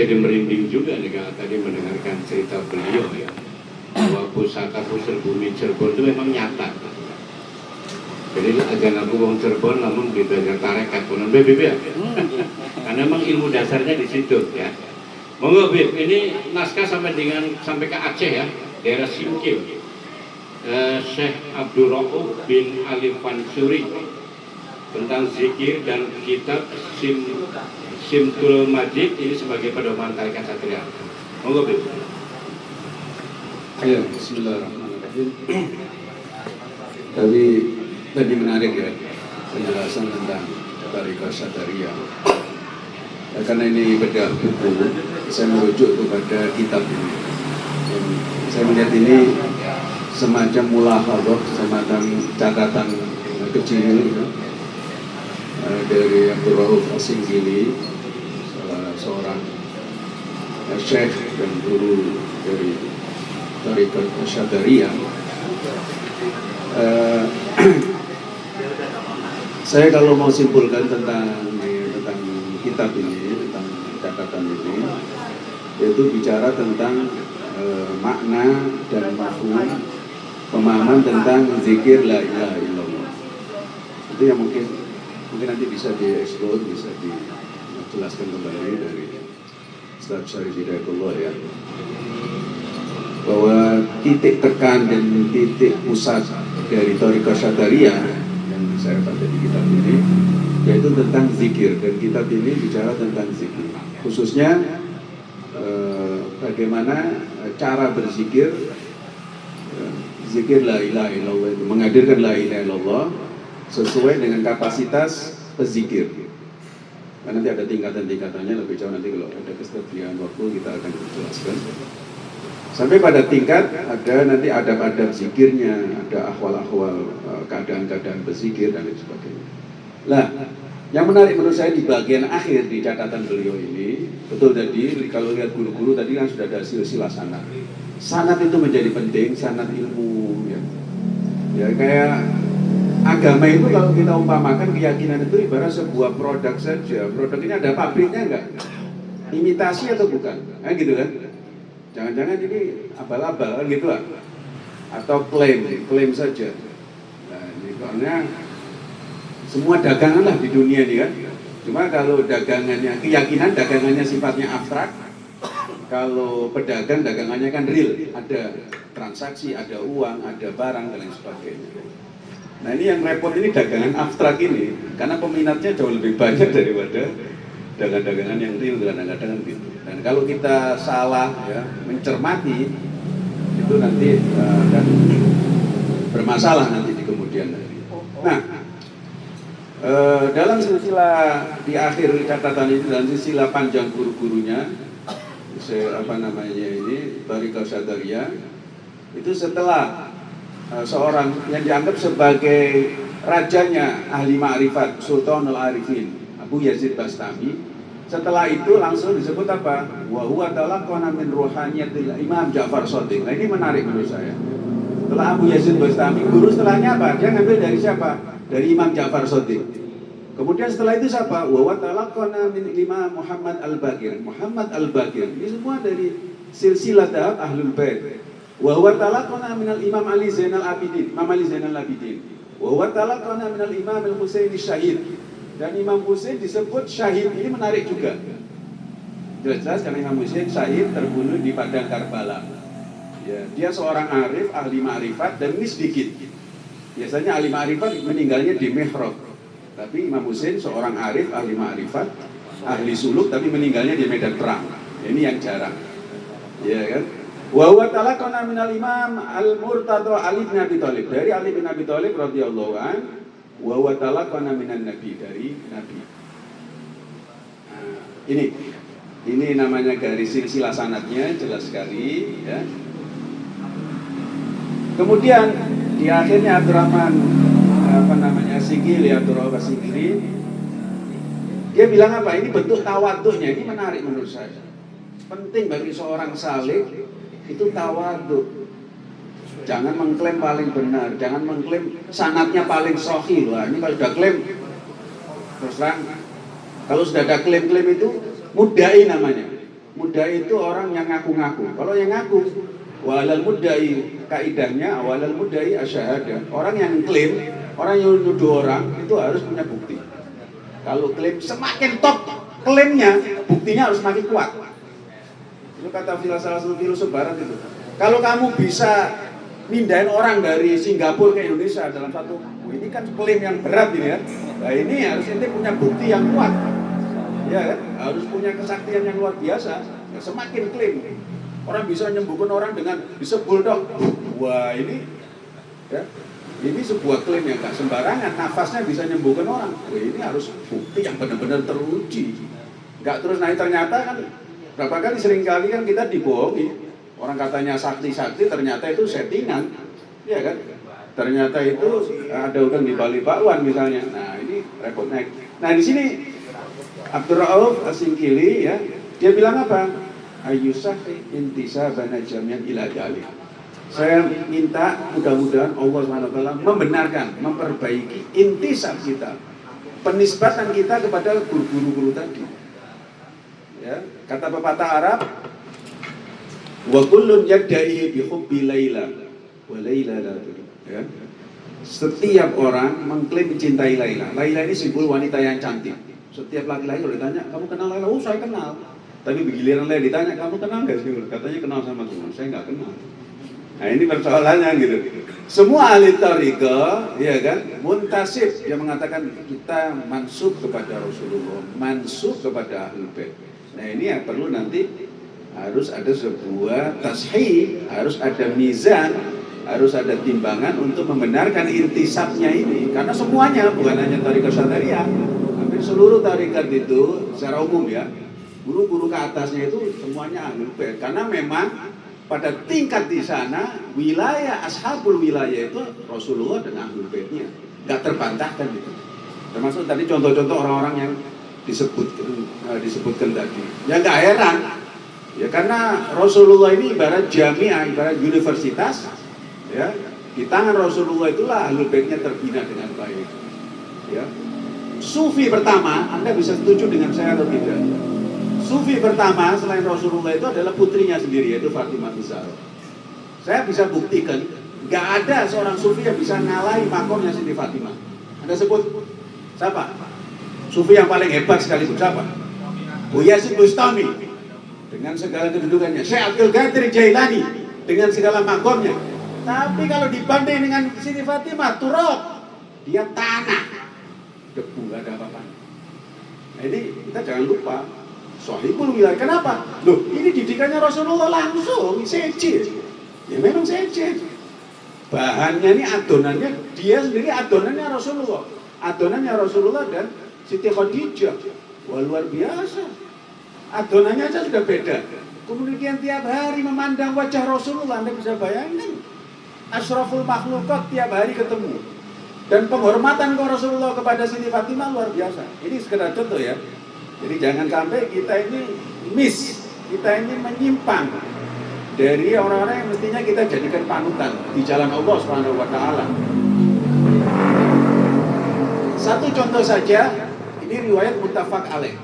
jadi merinding juga nih kalau tadi mendengarkan cerita beliau ya bahwa pusaka pusar bumi Cirebon itu memang nyata. Jadi aja aku wong Cirebon namun di belajar tarekat pun BBB ya. Karena memang ilmu dasarnya di situ ya. Monggo Bib, ini naskah sampai dengan sampai ke Aceh ya, daerah Simkil. Eh, Syekh Abdul Rauf bin Ali Fansuri tentang zikir dan kitab Sim Simtul Majid ini sebagai pedoman tarikat satria. Monggo Bib. Ya, Bismillahirrahmanirrahim. Tadi tadi menarik ya penjelasan tentang tarikat Syataria. Ya, karena ini bedah buku, saya merujuk kepada kitab ini. Dan saya melihat ini semacam mulahadah, semacam catatan kecil eh, dari Abdul Rauf Asinggili, salah seorang eh, syekh dan guru dari tarikat Syadaria. Eh, saya kalau mau simpulkan tentang tentang kitab ini, tentang catatan ini, yaitu bicara tentang eh, makna dan mafhum pemahaman tentang zikir la ilaha illallah. Itu yang mungkin mungkin nanti bisa dieksplor, bisa dijelaskan kembali dari Ustaz Syarif Hidayatullah ya. Bahwa titik tekan dan titik pusat dari Toriko Syataria yang saya baca di kitab ini yaitu tentang zikir. Dan kitab ini bicara tentang zikir. Khususnya eh, bagaimana cara berzikir. Eh, zikir la ilaha illallah itu menghadirkan la ilaha illallah sesuai dengan kapasitas pezikir Nah, nanti ada tingkatan-tingkatannya lebih jauh nanti kalau ada kesediaan waktu kita akan jelaskan. Sampai pada tingkat ada nanti adab-adab zikirnya, ada ahwal-ahwal eh, keadaan-keadaan berzikir dan lain sebagainya. Lah, yang menarik menurut saya di bagian akhir di catatan beliau ini, betul tadi kalau lihat guru-guru tadi kan sudah ada silsilah sanat. Sanat itu menjadi penting, sanat ilmu ya. Ya kayak agama itu kalau kita umpamakan keyakinan itu ibarat sebuah produk saja. Produk ini ada pabriknya enggak? Imitasi atau bukan? Nah, gitu kan? Jangan-jangan ini abal-abal gitu lah. Atau klaim, klaim saja. Nah, ini karena semua dagangan lah di dunia ini kan. Cuma kalau dagangannya, keyakinan dagangannya sifatnya abstrak. Kalau pedagang dagangannya kan real, ada transaksi, ada uang, ada barang dan lain sebagainya. Nah ini yang repot ini dagangan abstrak ini, karena peminatnya jauh lebih banyak daripada dagangan-dagangan yang real kadang-kadang gitu. Dan kalau kita salah ya mencermati itu nanti uh, akan bermasalah nanti di kemudian hari. Nah uh, dalam silsilah di akhir catatan ini dan silsilah panjang guru-gurunya, saya apa namanya ini Barika Sadaria itu setelah seorang yang dianggap sebagai rajanya ahli ma'rifat Sultanul Arifin Abu Yazid Bastami setelah itu langsung disebut apa? Wa huwa talaqana min ruhaniyatil Imam Ja'far Shadiq. Nah, ini menarik menurut saya. Setelah Abu Yazid Bastami, guru setelahnya apa? Dia ngambil dari siapa? Dari Imam Ja'far Shadiq. Kemudian setelah itu siapa? Wa huwa talaqana min Imam Muhammad Al-Bakir. Muhammad Al-Bakir. Ini semua dari silsilah dahab Ahlul Bait. Wa huwa talaqana min Imam Ali Zainal Abidin. Imam Ali Zainal Abidin. Wa huwa talaqana min Imam Al-Husaini Syahid. Dan Imam Husain disebut syahid ini menarik juga. Jelas-jelas karena Imam Husain syahid terbunuh di padang Karbala. Ya, dia seorang arif ahli ma'rifat dan ini sedikit. Biasanya ahli ma'rifat meninggalnya di mihrab. Tapi Imam Husain seorang arif ahli ma'rifat ahli suluk tapi meninggalnya di medan perang. Ini yang jarang. Ya kan wa huwa talaqana minal imam al-murtada Ali bin Abi Thalib dari Ali bin Abi Thalib radhiyallahu anhu wa wa talaqana minan nabi dari nabi. Nah, ini ini namanya garis silsilah sanatnya jelas sekali ya. Kemudian di akhirnya Abdurrahman apa namanya Sigil ya Abdurrahman Sigili dia bilang apa? Ini bentuk tawaduknya ini menarik menurut saya. Penting bagi seorang salih itu tawaduk jangan mengklaim paling benar, jangan mengklaim sanatnya paling sohi Wah, ini kalau sudah klaim terus terang, kalau sudah ada klaim-klaim itu mudai namanya. Mudai itu orang yang ngaku-ngaku. Kalau yang ngaku, walal mudai kaidahnya walal mudai asyhada. Orang yang klaim, orang yang nuduh orang itu harus punya bukti. Kalau klaim semakin top klaimnya, buktinya harus semakin kuat. Itu kata salah satu filosof barat itu. Kalau kamu bisa mindahin orang dari Singapura ke Indonesia dalam satu ini kan klaim yang berat ini ya. Nah ini harus ini punya bukti yang kuat. Ya? Harus punya kesaktian yang luar biasa. Ya, semakin klaim orang bisa menyembuhkan orang dengan disebul dok. Wah ini ya ini sebuah klaim yang gak sembarangan. Nafasnya bisa menyembuhkan orang. Wah ini harus bukti yang benar-benar teruji. Gak terus naik ternyata kan berapa kali sering kali kan kita dibohongi. Orang katanya sakti-sakti ternyata itu settingan. Ya kan? Ternyata itu ada udang di Bali Bakwan misalnya. Nah ini repot naik. Nah di sini Abdurrauf Asingkili ya, dia bilang apa? Ayusah intisabana jamian ila dalil. Saya minta mudah-mudahan Allah SWT membenarkan, memperbaiki intisab kita, penisbatan kita kepada guru-guru tadi. Ya, kata pepatah Arab, wa kullun yadda'i bi hubbi laila wa laila la ya. Setiap orang mengklaim mencintai Laila. Laila ini simbol wanita yang cantik. Setiap laki-laki kalau ditanya, kamu kenal Laila? Oh, saya kenal. Tapi begiliran Laila ditanya, kamu kenal nggak sih? Katanya kenal sama Tuhan. Saya nggak kenal. Nah ini persoalannya gitu. Semua ahli tarika, ya kan, muntasib yang mengatakan kita mansub kepada Rasulullah, mansub kepada ahlul bait. Nah ini yang perlu nanti harus ada sebuah tashih, harus ada mizan, harus ada timbangan untuk membenarkan intisabnya ini. Karena semuanya bukan hanya tarikat syariah, hampir seluruh tarikat itu secara umum ya, guru-guru ke atasnya itu semuanya ahlul. Karena memang pada tingkat di sana wilayah ashabul wilayah itu Rasulullah dan ahlul baitnya nggak terbantahkan itu termasuk tadi contoh-contoh orang-orang yang disebutkan uh, disebutkan tadi ya nggak heran ya karena Rasulullah ini ibarat jamiah ibarat universitas ya di tangan Rasulullah itulah ahlul baitnya terbina dengan baik ya sufi pertama anda bisa setuju dengan saya atau tidak Sufi pertama selain Rasulullah itu adalah putrinya sendiri yaitu Fatimah Zahra. Saya bisa buktikan nggak ada seorang sufi yang bisa ngalahi makomnya Siti Fatimah. Anda sebut siapa? Sufi yang paling hebat sekali siapa? Bu Yazid Bustami dengan segala kedudukannya. Syekh Abdul Qadir Jailani dengan segala makomnya. Tapi kalau dibanding dengan Siti Fatimah, turut dia tanah, debu nggak ada apa-apa. Nah ini kita jangan lupa Sohibul wilayah. Kenapa? Loh, ini didikannya Rasulullah langsung, seje. Ya memang seje. Bahannya ini adonannya, dia sendiri adonannya Rasulullah. Adonannya Rasulullah dan Siti Khadijah. Wah luar biasa. Adonannya aja sudah beda. Kemudian tiap hari memandang wajah Rasulullah, Anda bisa bayangkan. Asraful makhlukat tiap hari ketemu. Dan penghormatan ke Rasulullah kepada Siti Fatimah luar biasa. Ini sekedar contoh ya. Jadi jangan sampai kita ini miss, kita ini menyimpang dari orang-orang yang mestinya kita jadikan panutan di jalan Allah Subhanahu. Satu contoh saja, ini riwayat muttafaq alaih.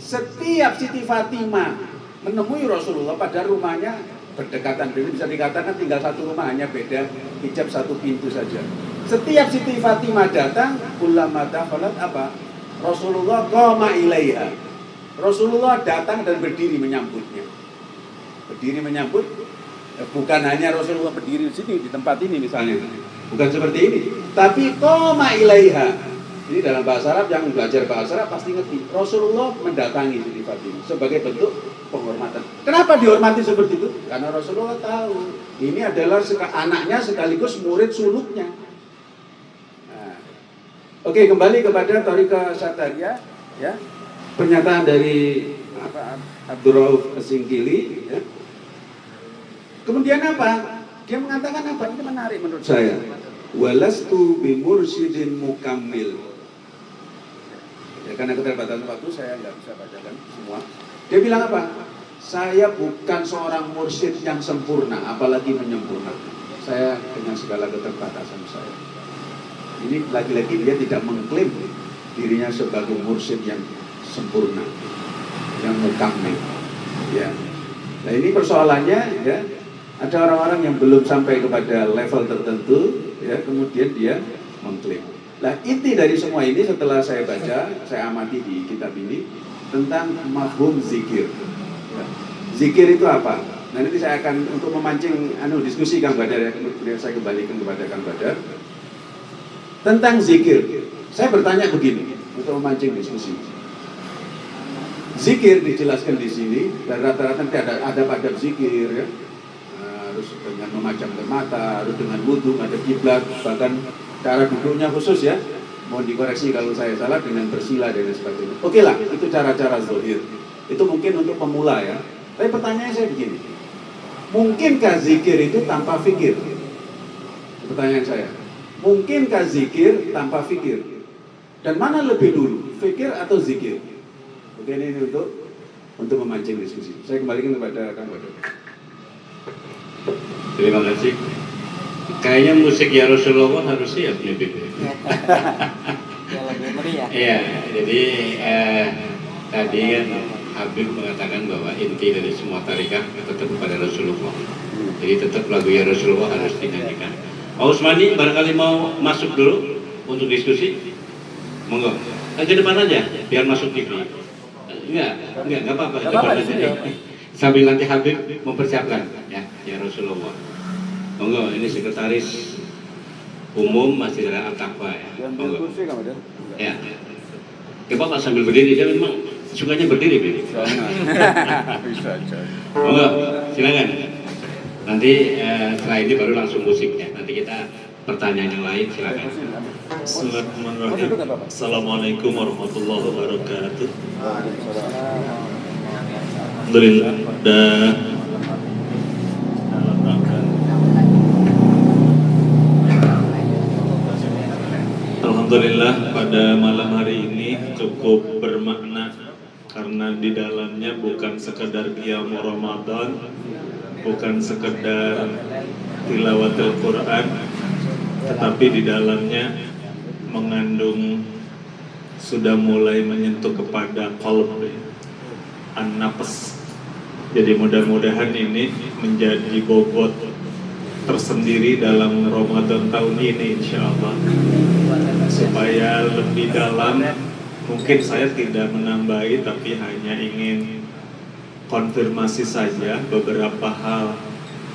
Setiap Siti Fatimah menemui Rasulullah pada rumahnya berdekatan, jadi bisa dikatakan tinggal satu rumah hanya beda hijab satu pintu saja. Setiap Siti Fatimah datang, ulama dakhalat apa? Rasulullah koma ilaiha. Rasulullah datang dan berdiri menyambutnya. Berdiri menyambut bukan hanya Rasulullah berdiri di sini di tempat ini misalnya. Bukan seperti ini, tapi koma ilaiha. Ini dalam bahasa Arab yang belajar bahasa Arab pasti ngerti. Rasulullah mendatangi Siti Fatimah sebagai bentuk penghormatan. Kenapa dihormati seperti itu? Karena Rasulullah tahu ini adalah anaknya sekaligus murid suluknya. Oke, kembali kepada Torika Sataria, ya. Pernyataan dari apa, Abdurrauf Singkili, ya. Kemudian apa? Dia mengatakan apa? Ini menarik menurut saya. Walastu bimursyidin mukammil. Ya, karena keterbatasan waktu saya nggak bisa bacakan semua. Dia bilang apa? Saya bukan seorang mursyid yang sempurna, apalagi menyempurnakan. Saya dengan segala keterbatasan saya ini lagi-lagi dia tidak mengklaim dirinya sebagai mursyid yang sempurna, yang mukamil. Ya. Nah ini persoalannya ya ada orang-orang yang belum sampai kepada level tertentu ya kemudian dia mengklaim. Nah inti dari semua ini setelah saya baca, saya amati di kitab ini tentang mafhum zikir. Ya. Zikir itu apa? Nah nanti saya akan untuk memancing anu diskusi Kang Badar ya, kemudian saya kembalikan kepada Kang Badar tentang zikir. Saya bertanya begini untuk memancing diskusi. Zikir dijelaskan di sini dan rata-rata nanti ada ada pada zikir ya. Nah, harus dengan memajamkan mata, harus dengan wudhu, ada kiblat, bahkan cara duduknya khusus ya. Mohon dikoreksi kalau saya salah dengan bersila dan sebagainya. Oke lah, itu cara-cara zohir. Itu mungkin untuk pemula ya. Tapi pertanyaannya saya begini, mungkinkah zikir itu tanpa fikir? Pertanyaan saya, mungkinkah zikir tanpa fikir? Dan mana lebih dulu, fikir atau zikir? Oke ini untuk untuk memancing diskusi. Saya kembalikan kepada Kang. Terima kasih. Kayaknya musik ya Rasulullah harus siap nih Bib. Ya lebih meriah. Iya, jadi eh, tadi kan Habib mengatakan bahwa inti dari semua tarikat tetap kepada Rasulullah. Jadi tetap lagu ya Rasulullah harus dinyanyikan. Pak Usmani barangkali mau masuk dulu untuk diskusi. Monggo. Eh, ke depan aja, biar masuk TV. Enggak, enggak, enggak apa-apa. Sambil nanti Habib mempersiapkan ya, ya Rasulullah. Monggo, ini sekretaris umum masih ada Al-Taqwa ya. Monggo. Ya. Ya Bapak sambil berdiri, dia memang sukanya berdiri, Bib. Bisa aja. Monggo, silakan. Nanti eh, setelah ini baru langsung musiknya. Nanti kita pertanyaan yang lain silakan. Bismillahirrahmanirrahim. Assalamualaikum warahmatullahi wabarakatuh. Alhamdulillah dan dalam rangka Alhamdulillah pada malam hari ini cukup bermakna karena di dalamnya bukan sekedar qiyam Ramadan, bukan sekedar tilawatul Quran, tetapi di dalamnya mengandung sudah mulai menyentuh kepada kolb an-nafas. Jadi mudah-mudahan ini menjadi bobot tersendiri dalam Ramadan tahun ini insya Allah supaya lebih dalam mungkin saya tidak menambahi tapi hanya ingin konfirmasi saja beberapa hal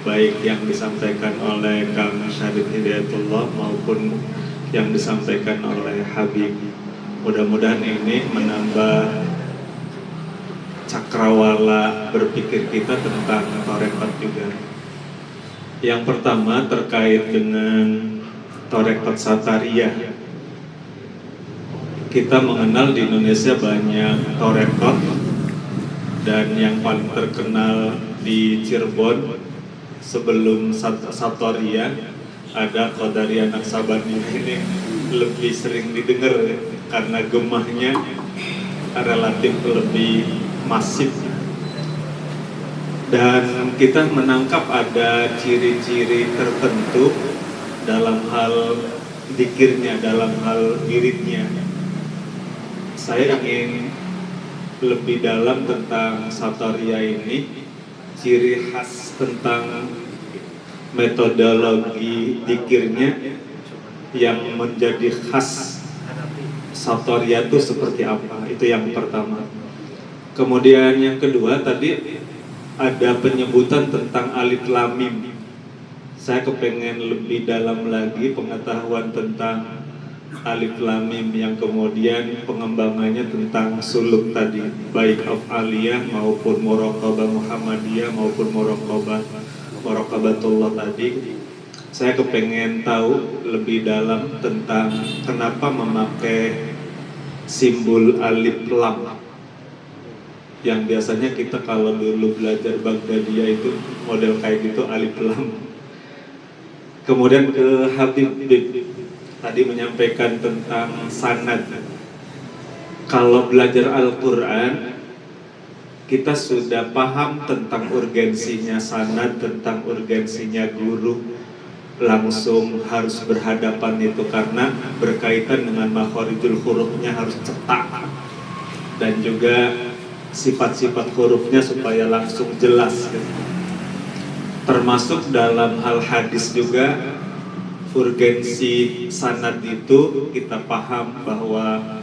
baik yang disampaikan oleh Kang Syarif Hidayatullah maupun yang disampaikan oleh Habib. Mudah-mudahan ini menambah cakrawala berpikir kita tentang torekat juga yang pertama terkait dengan torekat Satariyah kita mengenal di Indonesia banyak torekot dan yang paling terkenal di Cirebon sebelum Sat- Satoria ada Qadariyah Naksabandi ini lebih sering didengar karena gemahnya relatif lebih masif dan kita menangkap ada ciri-ciri tertentu dalam hal dikirnya, dalam hal wiridnya saya ingin lebih dalam tentang Satoria ini ciri khas tentang metodologi dikirnya yang menjadi khas Satoria itu seperti apa? Itu yang pertama. Kemudian yang kedua tadi ada penyebutan tentang alif lamim. Saya kepengen lebih dalam lagi pengetahuan tentang alif lam mim yang kemudian pengembangannya tentang suluk tadi baik of aliyah maupun muraqabah Muhammadiyah maupun muraqabah muraqabatullah tadi. Saya kepengen tahu lebih dalam tentang kenapa memakai simbol alif lam yang biasanya kita kalau dulu belajar Baghdadiyah itu model kayak gitu alif lam kemudian ke Habib tadi menyampaikan tentang sanad. Kalau belajar Al-Quran, kita sudah paham tentang urgensinya sanad, tentang urgensinya guru, langsung harus berhadapan itu karena berkaitan dengan makhorijul hurufnya harus cetak dan juga sifat-sifat hurufnya supaya langsung jelas gitu. termasuk dalam hal hadis juga urgensi sanad itu kita paham bahwa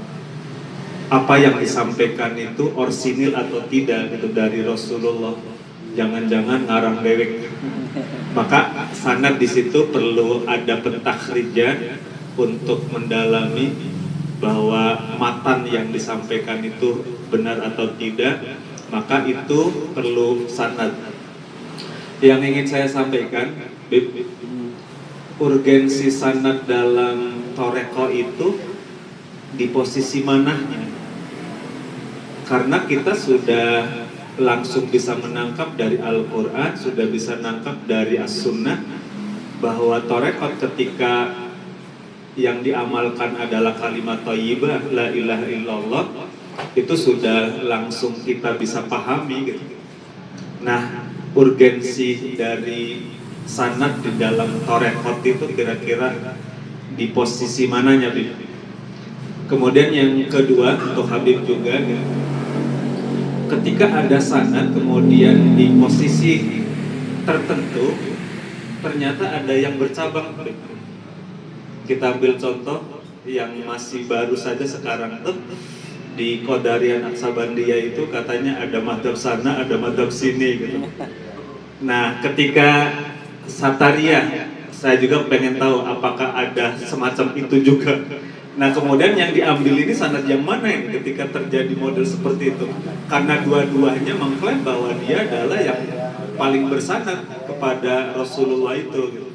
apa yang disampaikan itu orsinil atau tidak gitu dari Rasulullah jangan-jangan ngarang dewek maka sanad di situ perlu ada pentakhrijan untuk mendalami bahwa matan yang disampaikan itu benar atau tidak maka itu perlu sanad. Yang ingin saya sampaikan urgensi sanad dalam toreko itu di posisi mananya karena kita sudah langsung bisa menangkap dari Al-Quran, sudah bisa menangkap dari As-Sunnah bahwa torekot ketika yang diamalkan adalah kalimat thayyibah la ilaha illallah itu sudah langsung kita bisa pahami gitu. Nah, urgensi dari sanad di dalam torekot itu kira-kira di posisi mananya, Bib? Kemudian yang kedua untuk Habib juga gitu, ketika ada sanad kemudian di posisi tertentu ternyata ada yang bercabang kita ambil contoh yang masih baru saja sekarang tuh di Kodarian Aksabandia itu katanya ada madhab sana, ada madhab sini gitu. Nah, ketika Sataria, saya juga pengen tahu apakah ada semacam itu juga. Nah kemudian yang diambil ini sanad yang mana ini ketika terjadi model seperti itu? Karena dua-duanya mengklaim bahwa dia adalah yang paling bersanad kepada Rasulullah itu. Gitu.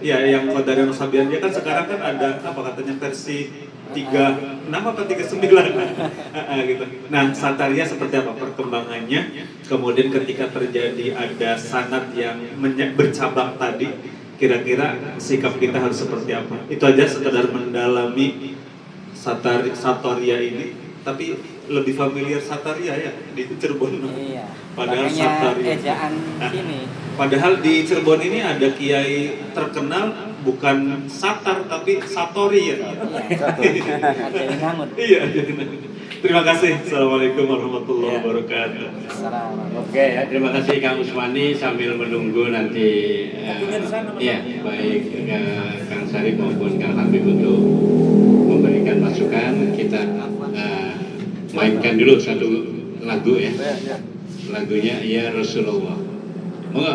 Ya yang Qadari Nasabian dia kan sekarang kan ada apa katanya versi 36 apa 39 gitu. Nah Santaria seperti apa perkembangannya? Kemudian ketika terjadi ada sanad yang bercabang tadi, kira-kira sikap kita harus seperti apa? Itu aja sekedar mendalami satari, Satoria ini, tapi lebih familiar Sataria ya di Cirebon. Iya. Padahal Makanya Sataria. ejaan Nah, sini. Padahal di Cirebon ini ada kiai terkenal bukan Satar tapi Satori ya. Iya. Ada yang ngangun. Iya. Terima kasih. Assalamualaikum warahmatullahi Iya. wabarakatuh. Assalamualaikum. Oke ya, terima kasih Kang Usmani sambil menunggu nanti eh, iya baik eh, Kang Sari maupun Kang Habib untuk memberikan masukan kita eh, mainkan dulu satu lagu ya lagunya ya Rasulullah. Monggo